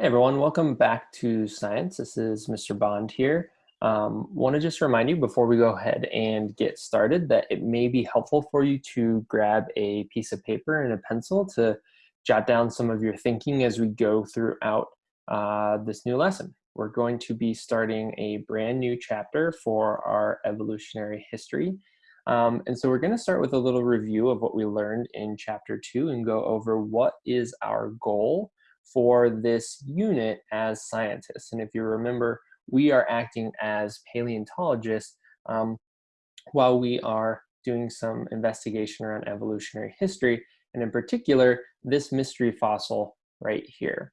Hey everyone, welcome back to Science. This is Mr. Bond here. Um, want to just remind you before we go ahead and get started that it may be helpful for you to grab a piece of paper and a pencil to jot down some of your thinking as we go throughout uh, this new lesson. We're going to be starting a brand new chapter for our evolutionary history. Um, and so we're going to start with a little review of what we learned in chapter two and go over what is our goal for this unit as scientists. And if you remember, we are acting as paleontologists um, while we are doing some investigation around evolutionary history, and in particular, this mystery fossil right here.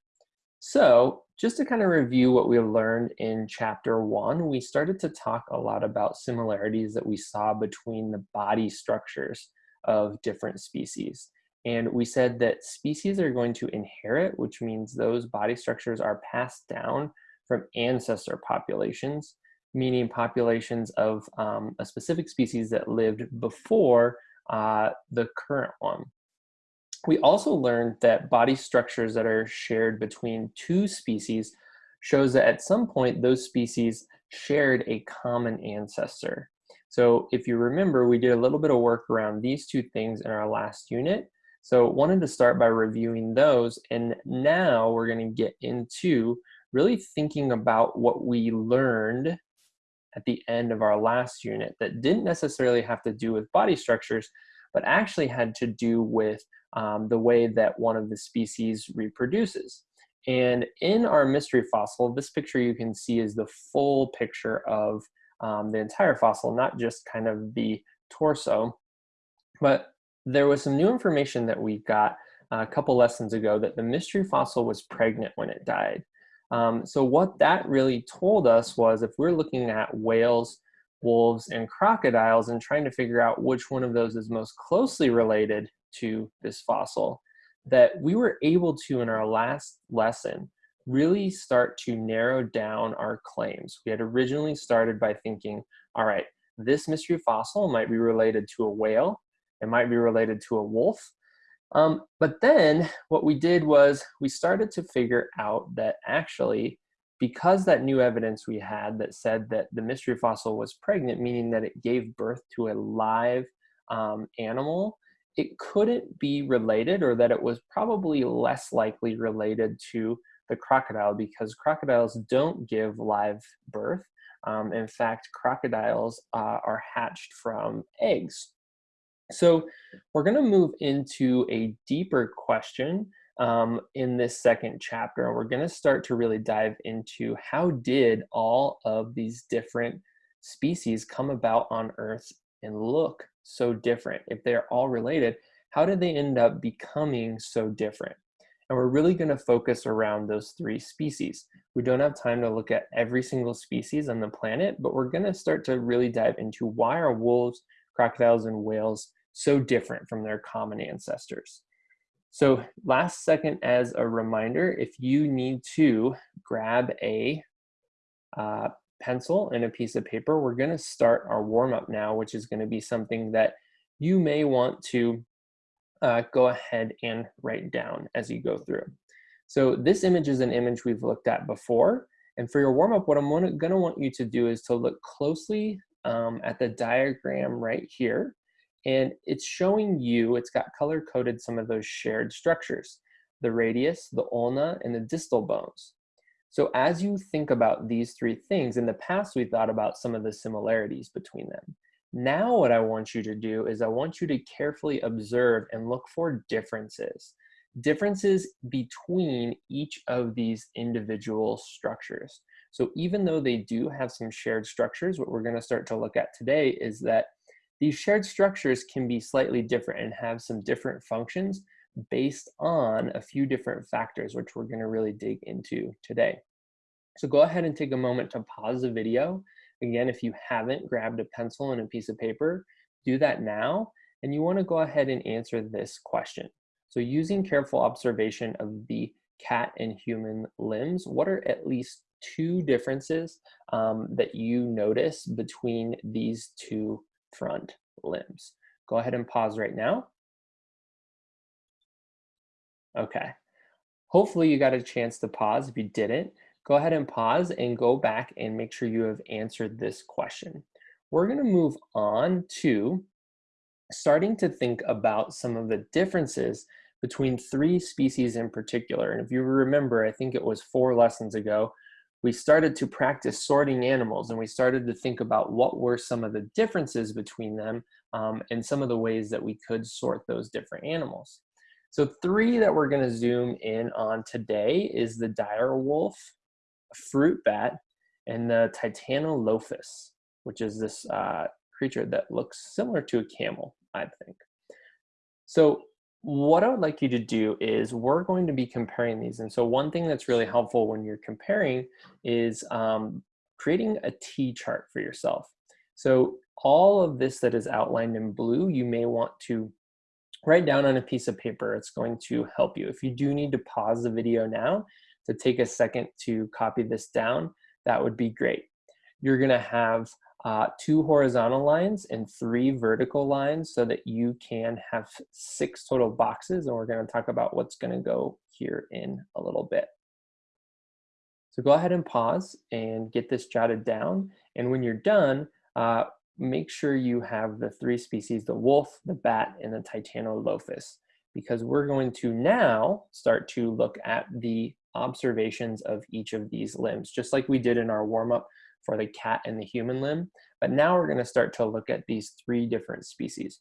So just to kind of review what we learned in chapter one, we started to talk a lot about similarities that we saw between the body structures of different species. And we said that species are going to inherit, which means those body structures are passed down from ancestor populations, meaning populations of um, a specific species that lived before uh, the current one. We also learned that body structures that are shared between two species shows that at some point those species shared a common ancestor. So if you remember, we did a little bit of work around these two things in our last unit. So wanted to start by reviewing those and now we're going to get into really thinking about what we learned at the end of our last unit that didn't necessarily have to do with body structures but actually had to do with um, the way that one of the species reproduces. And in our mystery fossil, this picture you can see is the full picture of um, the entire fossil, not just kind of the torso. But there was some new information that we got a couple lessons ago that the mystery fossil was pregnant when it died. Um, so what that really told us was if we're looking at whales, wolves, and crocodiles and trying to figure out which one of those is most closely related to this fossil, that we were able to, in our last lesson, really start to narrow down our claims. We had originally started by thinking, all right, this mystery fossil might be related to a whale, it might be related to a wolf. Um, but then what we did was we started to figure out that actually, because that new evidence we had that said that the mystery fossil was pregnant, meaning that it gave birth to a live um, animal, it couldn't be related or that it was probably less likely related to the crocodile because crocodiles don't give live birth. Um, in fact, crocodiles uh, are hatched from eggs. So we're going to move into a deeper question um, in this second chapter. We're going to start to really dive into how did all of these different species come about on Earth and look so different? If they're all related, how did they end up becoming so different? And we're really going to focus around those three species. We don't have time to look at every single species on the planet, but we're going to start to really dive into why are wolves, crocodiles, and whales so different from their common ancestors. So last second as a reminder, if you need to grab a uh, pencil and a piece of paper, we're gonna start our warm up now, which is gonna be something that you may want to uh, go ahead and write down as you go through. So this image is an image we've looked at before. And for your warm up, what I'm gonna want you to do is to look closely um, at the diagram right here and it's showing you, it's got color coded some of those shared structures, the radius, the ulna, and the distal bones. So as you think about these three things, in the past we thought about some of the similarities between them. Now what I want you to do is I want you to carefully observe and look for differences. Differences between each of these individual structures. So even though they do have some shared structures, what we're gonna start to look at today is that these shared structures can be slightly different and have some different functions based on a few different factors, which we're gonna really dig into today. So go ahead and take a moment to pause the video. Again, if you haven't grabbed a pencil and a piece of paper, do that now. And you wanna go ahead and answer this question. So using careful observation of the cat and human limbs, what are at least two differences um, that you notice between these two front limbs. Go ahead and pause right now. Okay. Hopefully you got a chance to pause. If you didn't, go ahead and pause and go back and make sure you have answered this question. We're gonna move on to starting to think about some of the differences between three species in particular. And if you remember, I think it was four lessons ago, we started to practice sorting animals and we started to think about what were some of the differences between them um, and some of the ways that we could sort those different animals. So three that we're gonna zoom in on today is the dire wolf, fruit bat, and the Titanolophus, which is this uh, creature that looks similar to a camel, I think. So what I would like you to do is we're going to be comparing these. And so one thing that's really helpful when you're comparing is um, creating a T-chart for yourself. So all of this that is outlined in blue, you may want to write down on a piece of paper. It's going to help you. If you do need to pause the video now to take a second to copy this down, that would be great. You're gonna have uh, two horizontal lines and three vertical lines so that you can have six total boxes. And we're gonna talk about what's gonna go here in a little bit. So go ahead and pause and get this jotted down. And when you're done, uh, make sure you have the three species, the wolf, the bat, and the Titanolophus, because we're going to now start to look at the observations of each of these limbs, just like we did in our warm-up for the cat and the human limb. But now we're gonna start to look at these three different species.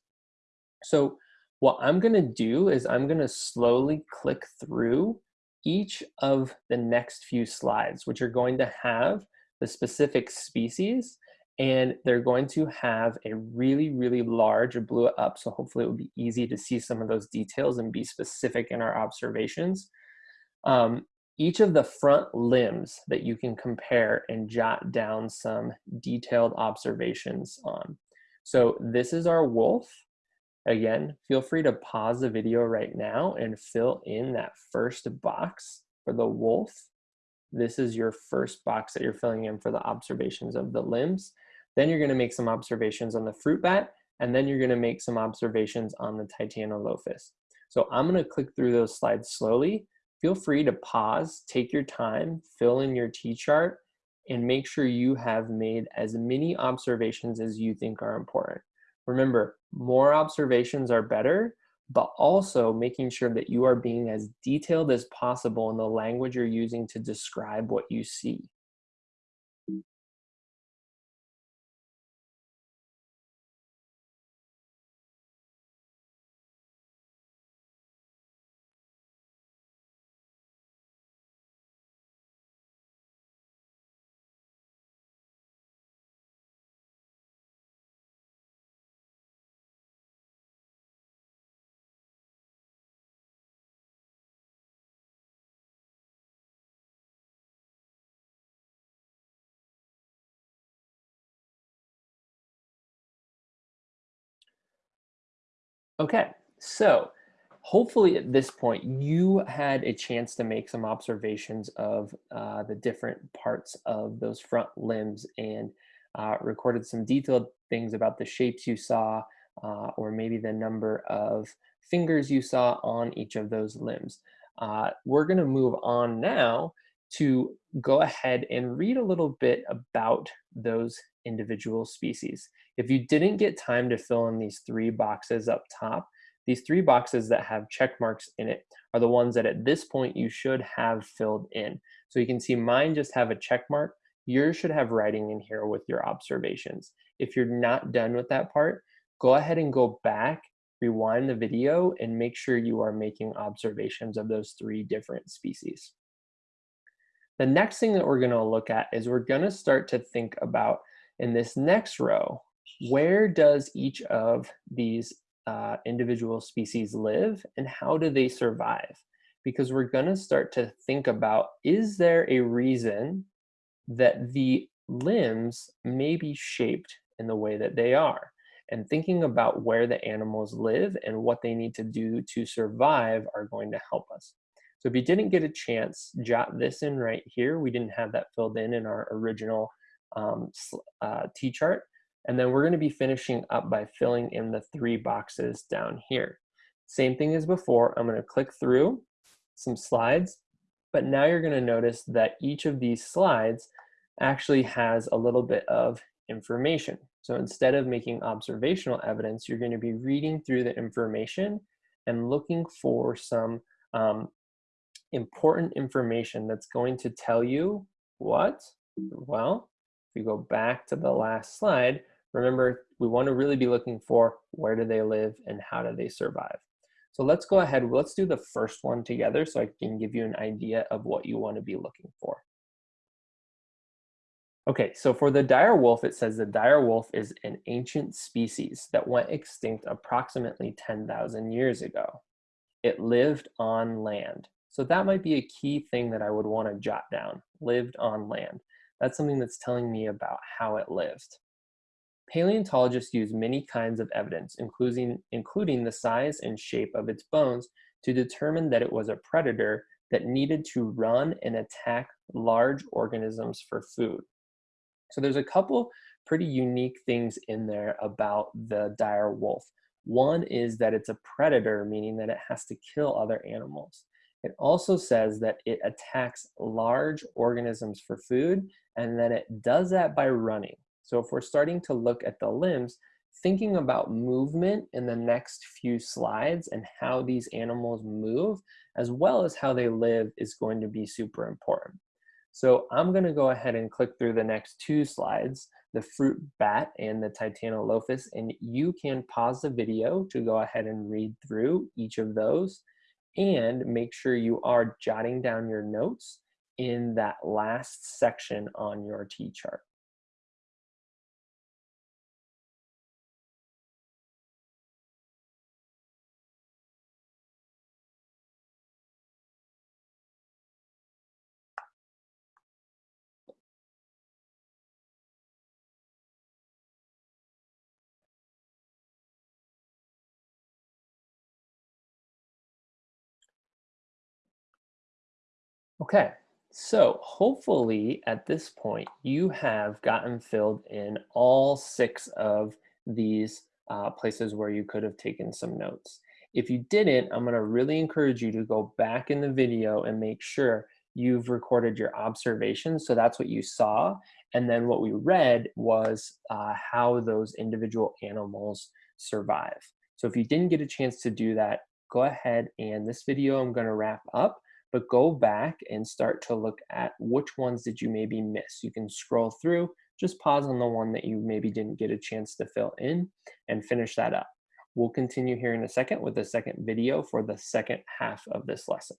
So what I'm gonna do is I'm gonna slowly click through each of the next few slides, which are going to have the specific species and they're going to have a really, really large, I blew it up, so hopefully it will be easy to see some of those details and be specific in our observations. Um, each of the front limbs that you can compare and jot down some detailed observations on. So this is our wolf. Again, feel free to pause the video right now and fill in that first box for the wolf. This is your first box that you're filling in for the observations of the limbs. Then you're gonna make some observations on the fruit bat, and then you're gonna make some observations on the Titanolophus. So I'm gonna click through those slides slowly feel free to pause, take your time, fill in your T-chart, and make sure you have made as many observations as you think are important. Remember, more observations are better, but also making sure that you are being as detailed as possible in the language you're using to describe what you see. Okay, so hopefully at this point you had a chance to make some observations of uh, the different parts of those front limbs and uh, recorded some detailed things about the shapes you saw uh, or maybe the number of fingers you saw on each of those limbs. Uh, we're going to move on now to go ahead and read a little bit about those individual species. If you didn't get time to fill in these three boxes up top, these three boxes that have check marks in it are the ones that at this point you should have filled in. So you can see mine just have a check mark. Yours should have writing in here with your observations. If you're not done with that part, go ahead and go back, rewind the video, and make sure you are making observations of those three different species. The next thing that we're gonna look at is we're gonna start to think about in this next row, where does each of these uh, individual species live and how do they survive? Because we're gonna start to think about, is there a reason that the limbs may be shaped in the way that they are? And thinking about where the animals live and what they need to do to survive are going to help us. So if you didn't get a chance, jot this in right here. We didn't have that filled in in our original um, uh, T-chart. And then we're gonna be finishing up by filling in the three boxes down here. Same thing as before, I'm gonna click through some slides, but now you're gonna notice that each of these slides actually has a little bit of information. So instead of making observational evidence, you're gonna be reading through the information and looking for some um, important information that's going to tell you what? Well, if you go back to the last slide, remember we want to really be looking for where do they live and how do they survive. So let's go ahead, let's do the first one together so I can give you an idea of what you want to be looking for. Okay, so for the dire wolf, it says the dire wolf is an ancient species that went extinct approximately 10,000 years ago. It lived on land. So that might be a key thing that I would want to jot down, lived on land. That's something that's telling me about how it lived. Paleontologists use many kinds of evidence, including, including the size and shape of its bones, to determine that it was a predator that needed to run and attack large organisms for food. So there's a couple pretty unique things in there about the dire wolf. One is that it's a predator, meaning that it has to kill other animals. It also says that it attacks large organisms for food, and that it does that by running. So if we're starting to look at the limbs, thinking about movement in the next few slides and how these animals move, as well as how they live is going to be super important. So I'm gonna go ahead and click through the next two slides, the fruit bat and the Titanolophus, and you can pause the video to go ahead and read through each of those and make sure you are jotting down your notes in that last section on your T-chart. Okay, so hopefully at this point you have gotten filled in all six of these uh, places where you could have taken some notes. If you didn't, I'm gonna really encourage you to go back in the video and make sure you've recorded your observations. So that's what you saw. And then what we read was uh, how those individual animals survive. So if you didn't get a chance to do that, go ahead and this video I'm gonna wrap up but go back and start to look at which ones did you maybe miss. You can scroll through, just pause on the one that you maybe didn't get a chance to fill in and finish that up. We'll continue here in a second with the second video for the second half of this lesson.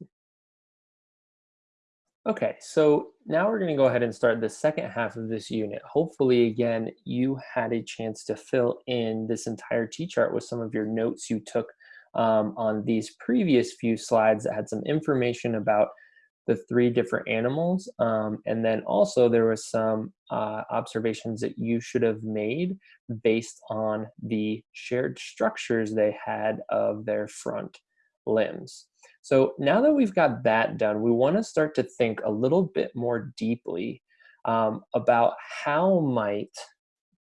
Okay, so now we're going to go ahead and start the second half of this unit. Hopefully, again, you had a chance to fill in this entire T-chart with some of your notes you took um, on these previous few slides that had some information about the three different animals. Um, and then also there was some uh, observations that you should have made based on the shared structures they had of their front limbs. So now that we've got that done, we wanna start to think a little bit more deeply um, about how might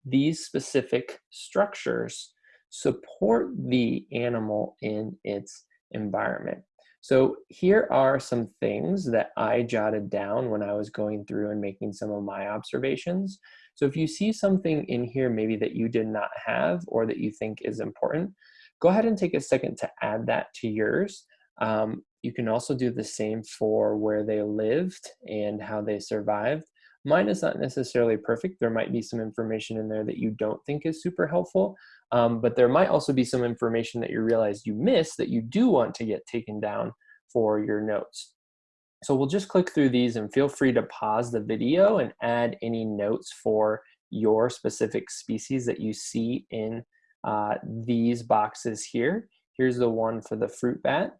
these specific structures support the animal in its environment. So here are some things that I jotted down when I was going through and making some of my observations. So if you see something in here maybe that you did not have or that you think is important, go ahead and take a second to add that to yours. Um, you can also do the same for where they lived and how they survived. Mine is not necessarily perfect. There might be some information in there that you don't think is super helpful, um, but there might also be some information that you realize you missed that you do want to get taken down for your notes. So we'll just click through these and feel free to pause the video and add any notes for your specific species that you see in uh, these boxes here. Here's the one for the fruit bat.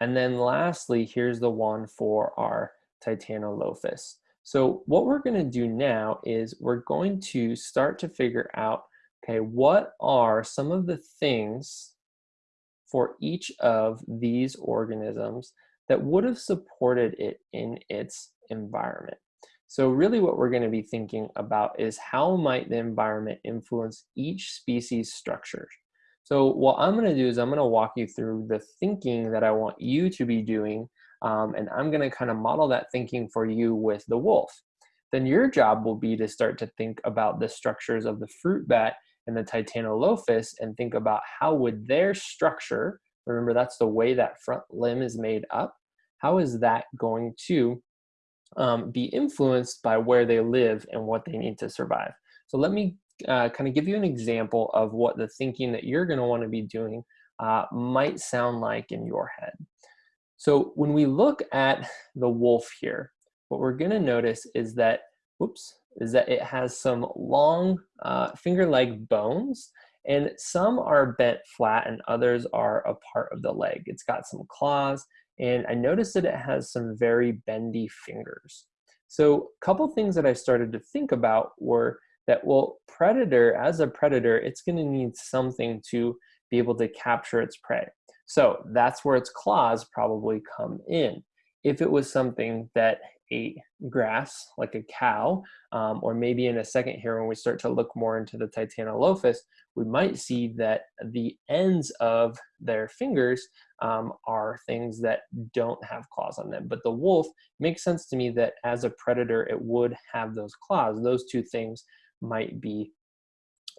And then lastly, here's the one for our Titanolophus. So what we're going to do now is we're going to start to figure out, okay, what are some of the things for each of these organisms that would have supported it in its environment. So really what we're going to be thinking about is how might the environment influence each species structure. So what I'm gonna do is I'm gonna walk you through the thinking that I want you to be doing, um, and I'm gonna kind of model that thinking for you with the wolf. Then your job will be to start to think about the structures of the fruit bat and the Titanolophus and think about how would their structure, remember that's the way that front limb is made up, how is that going to um, be influenced by where they live and what they need to survive. So let me uh, kind of give you an example of what the thinking that you're going to want to be doing uh, might sound like in your head. So when we look at the wolf here, what we're going to notice is that, whoops, is that it has some long uh, finger-like bones and some are bent flat and others are a part of the leg. It's got some claws and I noticed that it has some very bendy fingers. So a couple things that I started to think about were that, well, predator, as a predator, it's gonna need something to be able to capture its prey. So that's where its claws probably come in. If it was something that ate grass, like a cow, um, or maybe in a second here when we start to look more into the Titanolophus, we might see that the ends of their fingers um, are things that don't have claws on them. But the wolf makes sense to me that as a predator, it would have those claws. Those two things might be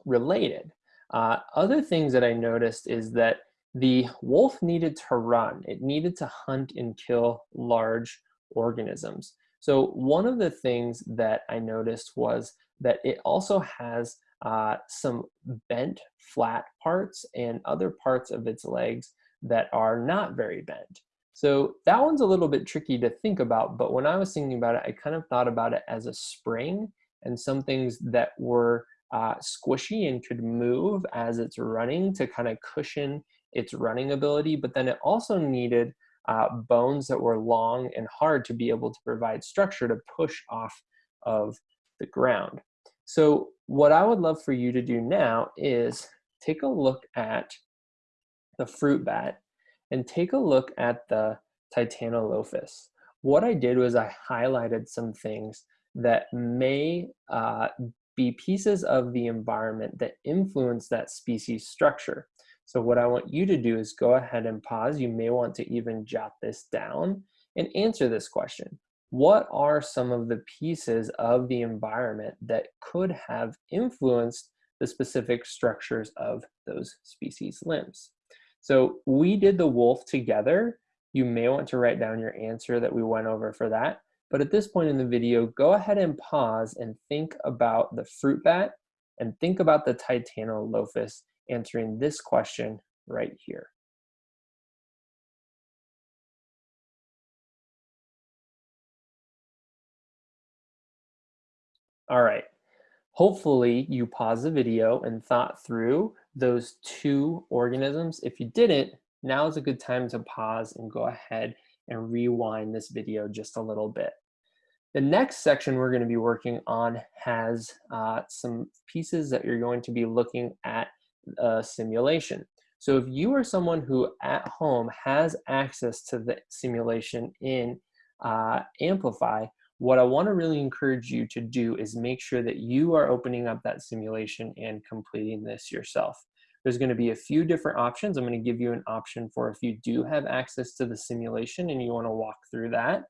related. Uh, other things that I noticed is that the wolf needed to run. It needed to hunt and kill large organisms. So one of the things that I noticed was that it also has uh, some bent flat parts and other parts of its legs that are not very bent. So that one's a little bit tricky to think about, but when I was thinking about it, I kind of thought about it as a spring and some things that were uh, squishy and could move as it's running to kind of cushion its running ability, but then it also needed uh, bones that were long and hard to be able to provide structure to push off of the ground. So what I would love for you to do now is take a look at the fruit bat and take a look at the Titanolophus. What I did was I highlighted some things that may uh, be pieces of the environment that influence that species structure. So what I want you to do is go ahead and pause. You may want to even jot this down and answer this question. What are some of the pieces of the environment that could have influenced the specific structures of those species limbs? So we did the wolf together. You may want to write down your answer that we went over for that. But at this point in the video, go ahead and pause and think about the fruit bat and think about the Titanolophus answering this question right here. All right, hopefully you paused the video and thought through those two organisms. If you didn't, now is a good time to pause and go ahead and rewind this video just a little bit. The next section we're going to be working on has uh, some pieces that you're going to be looking at a simulation. So if you are someone who at home has access to the simulation in uh, Amplify, what I wanna really encourage you to do is make sure that you are opening up that simulation and completing this yourself. There's gonna be a few different options. I'm gonna give you an option for if you do have access to the simulation and you wanna walk through that.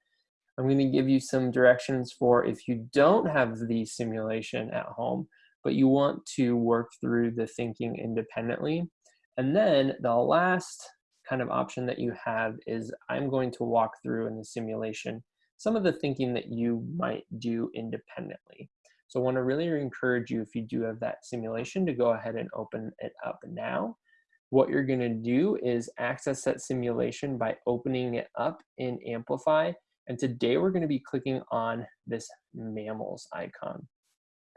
I'm gonna give you some directions for if you don't have the simulation at home, but you want to work through the thinking independently. And then the last kind of option that you have is I'm going to walk through in the simulation some of the thinking that you might do independently. So I want to really encourage you if you do have that simulation to go ahead and open it up now. What you're going to do is access that simulation by opening it up in Amplify. And today we're going to be clicking on this mammals icon.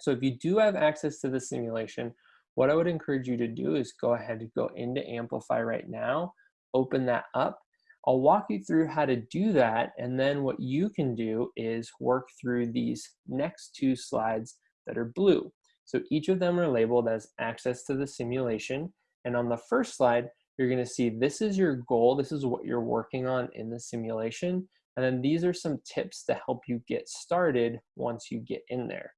So if you do have access to the simulation, what I would encourage you to do is go ahead and go into Amplify right now, open that up. I'll walk you through how to do that, and then what you can do is work through these next two slides that are blue. So each of them are labeled as access to the simulation, and on the first slide, you're gonna see this is your goal, this is what you're working on in the simulation, and then these are some tips to help you get started once you get in there.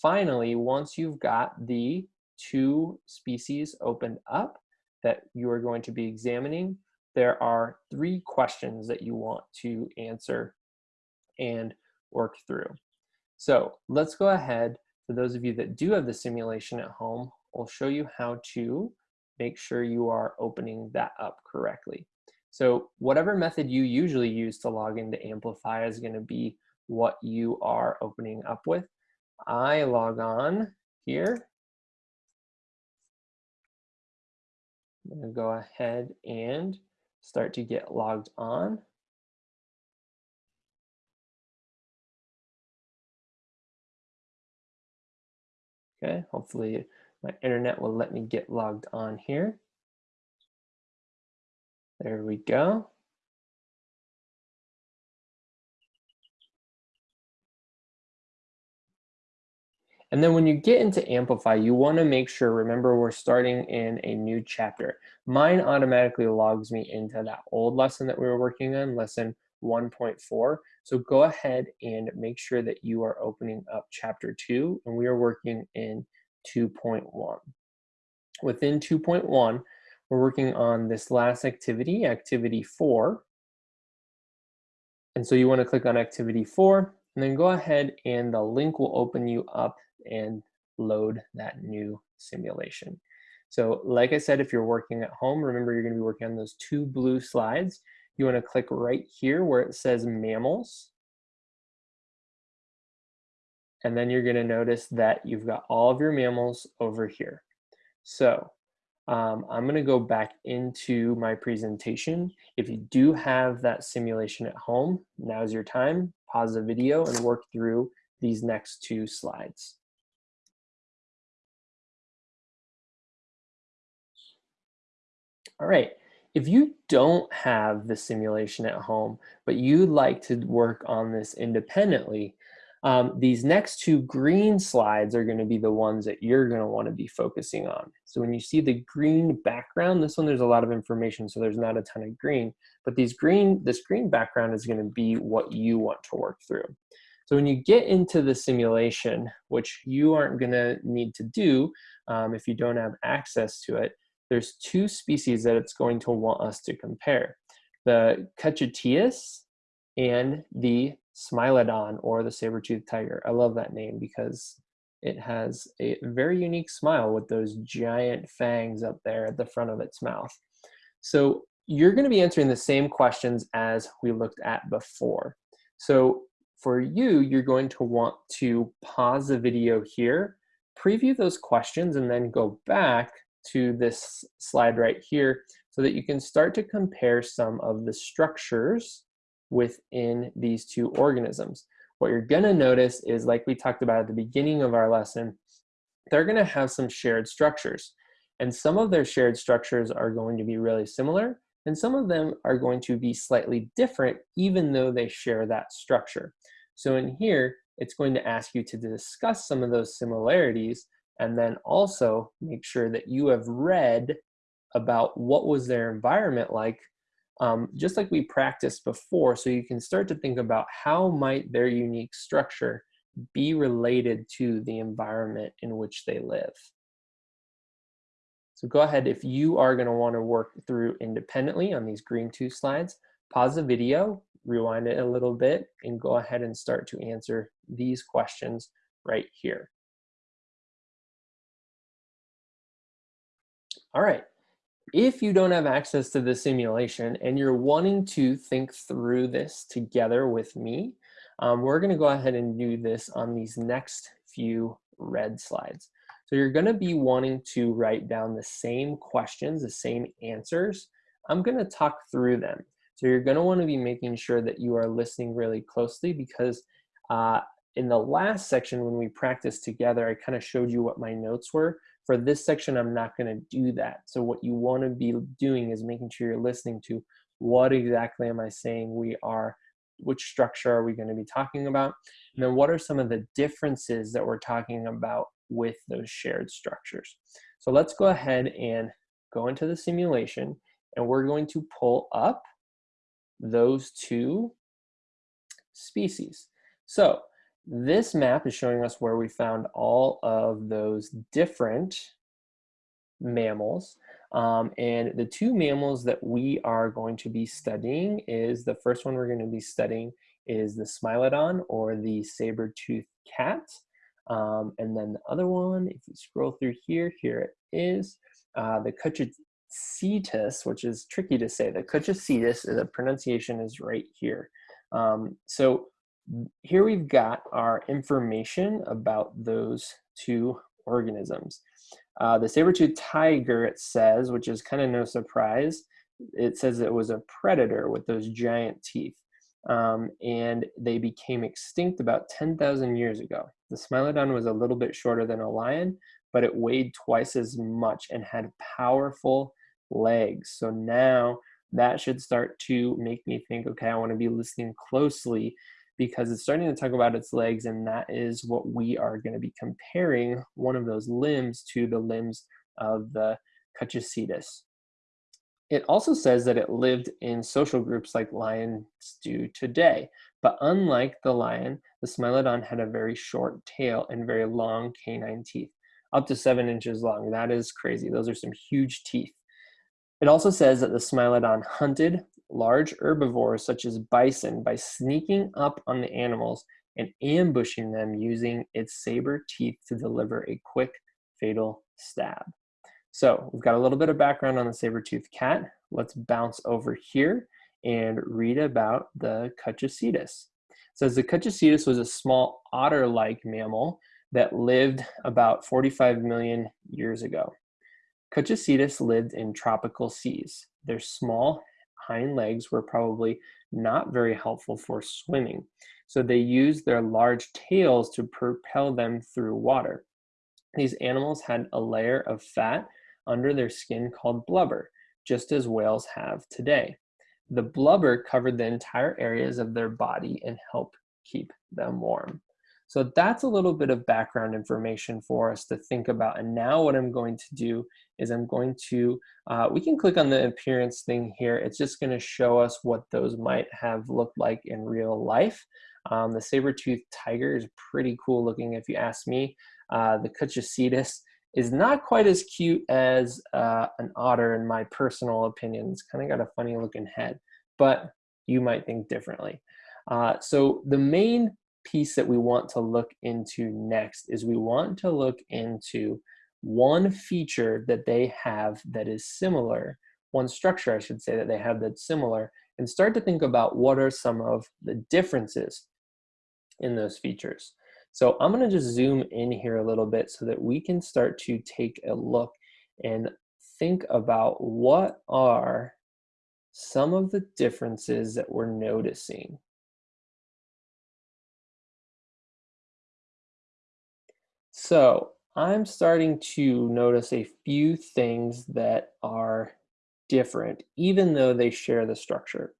Finally, once you've got the two species opened up, that you are going to be examining, there are three questions that you want to answer and work through. So let's go ahead, for those of you that do have the simulation at home, I'll show you how to make sure you are opening that up correctly. So whatever method you usually use to log into Amplify is gonna be what you are opening up with. I log on here. I'm gonna go ahead and start to get logged on. Okay, hopefully my internet will let me get logged on here. There we go. And then when you get into Amplify, you wanna make sure, remember we're starting in a new chapter. Mine automatically logs me into that old lesson that we were working on, lesson 1.4. So go ahead and make sure that you are opening up chapter two, and we are working in 2.1. Within 2.1, we're working on this last activity, activity four. And so you wanna click on activity four, and then go ahead and the link will open you up and load that new simulation. So like I said, if you're working at home, remember you're gonna be working on those two blue slides. You wanna click right here where it says mammals. And then you're gonna notice that you've got all of your mammals over here. So um, I'm gonna go back into my presentation. If you do have that simulation at home, now's your time, pause the video and work through these next two slides. All right, if you don't have the simulation at home, but you'd like to work on this independently, um, these next two green slides are gonna be the ones that you're gonna wanna be focusing on. So when you see the green background, this one there's a lot of information, so there's not a ton of green, but these green, this green background is gonna be what you want to work through. So when you get into the simulation, which you aren't gonna need to do um, if you don't have access to it, there's two species that it's going to want us to compare. The Kutchicetus and the Smilodon or the saber-toothed tiger. I love that name because it has a very unique smile with those giant fangs up there at the front of its mouth. So you're gonna be answering the same questions as we looked at before. So for you, you're going to want to pause the video here, preview those questions, and then go back to this slide right here so that you can start to compare some of the structures within these two organisms. What you're gonna notice is like we talked about at the beginning of our lesson, they're gonna have some shared structures. And some of their shared structures are going to be really similar, and some of them are going to be slightly different even though they share that structure. So in here, it's going to ask you to discuss some of those similarities and then also make sure that you have read about what was their environment like um, just like we practiced before so you can start to think about how might their unique structure be related to the environment in which they live. So go ahead, if you are gonna wanna work through independently on these green two slides, pause the video, rewind it a little bit, and go ahead and start to answer these questions right here. All right, if you don't have access to the simulation and you're wanting to think through this together with me, um, we're gonna go ahead and do this on these next few red slides. So you're gonna be wanting to write down the same questions, the same answers. I'm gonna talk through them. So you're gonna wanna be making sure that you are listening really closely because uh, in the last section when we practiced together, I kind of showed you what my notes were. For this section, I'm not going to do that. So what you want to be doing is making sure you're listening to what exactly am I saying we are, which structure are we going to be talking about, and then what are some of the differences that we're talking about with those shared structures. So let's go ahead and go into the simulation, and we're going to pull up those two species. So this map is showing us where we found all of those different mammals. Um, and the two mammals that we are going to be studying is the first one we're going to be studying is the Smilodon or the saber-toothed cat. Um, and then the other one, if you scroll through here, here it is, uh, the Kutchicetus, which is tricky to say. The Kutchicetus, the pronunciation is right here. Um, so here we've got our information about those two organisms. Uh, the saber-toothed tiger, it says, which is kind of no surprise, it says it was a predator with those giant teeth. Um, and they became extinct about 10,000 years ago. The Smilodon was a little bit shorter than a lion, but it weighed twice as much and had powerful legs. So now that should start to make me think, okay, I want to be listening closely because it's starting to talk about its legs and that is what we are going to be comparing one of those limbs to the limbs of the Kutchicetus. It also says that it lived in social groups like lions do today, but unlike the lion, the Smilodon had a very short tail and very long canine teeth, up to seven inches long. That is crazy. Those are some huge teeth. It also says that the Smilodon hunted large herbivores such as bison by sneaking up on the animals and ambushing them using its saber teeth to deliver a quick, fatal stab. So we've got a little bit of background on the saber-toothed cat. Let's bounce over here and read about the Kutchicetus. It says the Kutchicetus was a small otter-like mammal that lived about 45 million years ago. Kutchicetus lived in tropical seas. Their small hind legs were probably not very helpful for swimming. So they used their large tails to propel them through water. These animals had a layer of fat under their skin called blubber, just as whales have today. The blubber covered the entire areas of their body and helped keep them warm. So that's a little bit of background information for us to think about. And now what I'm going to do is I'm going to, uh, we can click on the appearance thing here. It's just gonna show us what those might have looked like in real life. Um, the saber-toothed tiger is pretty cool looking if you ask me. Uh, the Kutchicetus is not quite as cute as uh, an otter in my personal opinion. It's kind of got a funny looking head, but you might think differently. Uh, so the main piece that we want to look into next is we want to look into one feature that they have that is similar, one structure I should say that they have that's similar, and start to think about what are some of the differences in those features. So I'm gonna just zoom in here a little bit so that we can start to take a look and think about what are some of the differences that we're noticing. So I'm starting to notice a few things that are different, even though they share the structure.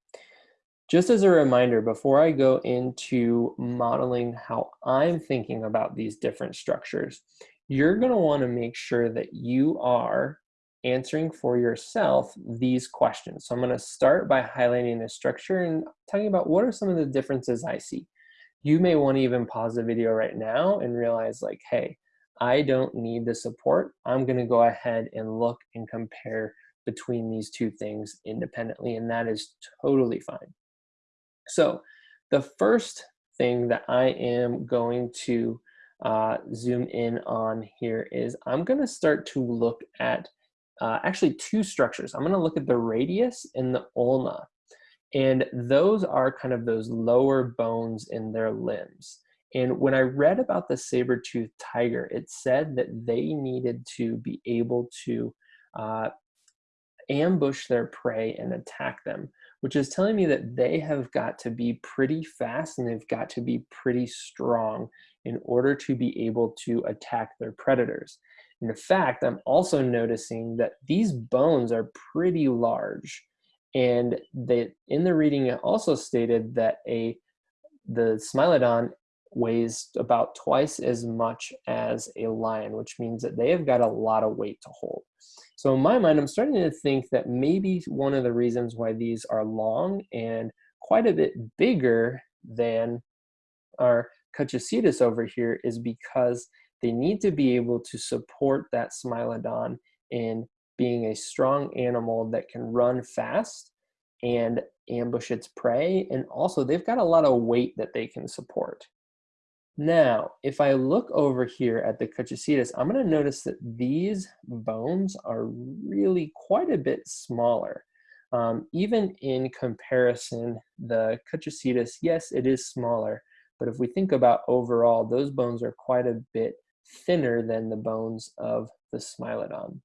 Just as a reminder, before I go into modeling how I'm thinking about these different structures, you're gonna wanna make sure that you are answering for yourself these questions. So I'm gonna start by highlighting the structure and talking about what are some of the differences I see you may want to even pause the video right now and realize like, hey, I don't need the support. I'm going to go ahead and look and compare between these two things independently, and that is totally fine. So the first thing that I am going to uh, zoom in on here is I'm going to start to look at uh, actually two structures. I'm going to look at the radius and the ulna. And those are kind of those lower bones in their limbs. And when I read about the saber-toothed tiger, it said that they needed to be able to uh, ambush their prey and attack them, which is telling me that they have got to be pretty fast and they've got to be pretty strong in order to be able to attack their predators. In fact, I'm also noticing that these bones are pretty large. And they, in the reading, it also stated that a the Smilodon weighs about twice as much as a lion, which means that they have got a lot of weight to hold. So in my mind, I'm starting to think that maybe one of the reasons why these are long and quite a bit bigger than our Kutchicetus over here is because they need to be able to support that Smilodon in being a strong animal that can run fast and ambush its prey. And also they've got a lot of weight that they can support. Now, if I look over here at the Kutchicetus, I'm gonna notice that these bones are really quite a bit smaller. Um, even in comparison, the Kutchicetus, yes, it is smaller, but if we think about overall, those bones are quite a bit thinner than the bones of the Smilodon.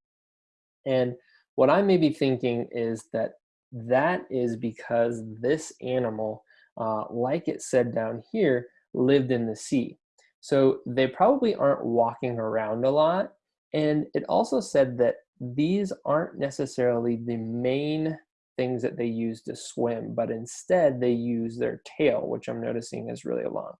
And what I may be thinking is that that is because this animal, uh, like it said down here, lived in the sea. So they probably aren't walking around a lot. And it also said that these aren't necessarily the main things that they use to swim, but instead they use their tail, which I'm noticing is really long.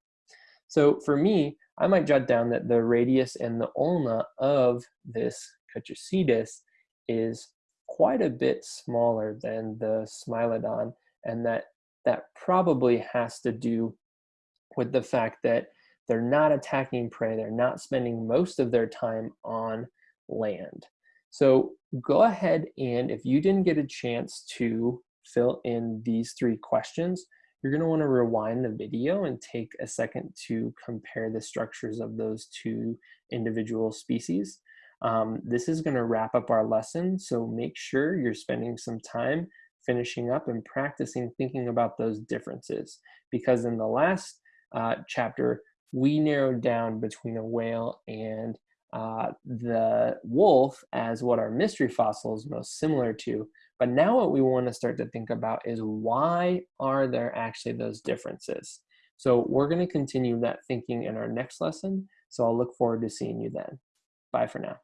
So for me, I might jot down that the radius and the ulna of this Kutchicetus is quite a bit smaller than the Smilodon, and that that probably has to do with the fact that they're not attacking prey, they're not spending most of their time on land. So go ahead and if you didn't get a chance to fill in these three questions, you're gonna wanna rewind the video and take a second to compare the structures of those two individual species. Um, this is gonna wrap up our lesson, so make sure you're spending some time finishing up and practicing thinking about those differences. Because in the last uh, chapter, we narrowed down between a whale and uh, the wolf as what our mystery fossil is most similar to. But now what we want to start to think about is why are there actually those differences? So we're going to continue that thinking in our next lesson. So I'll look forward to seeing you then. Bye for now.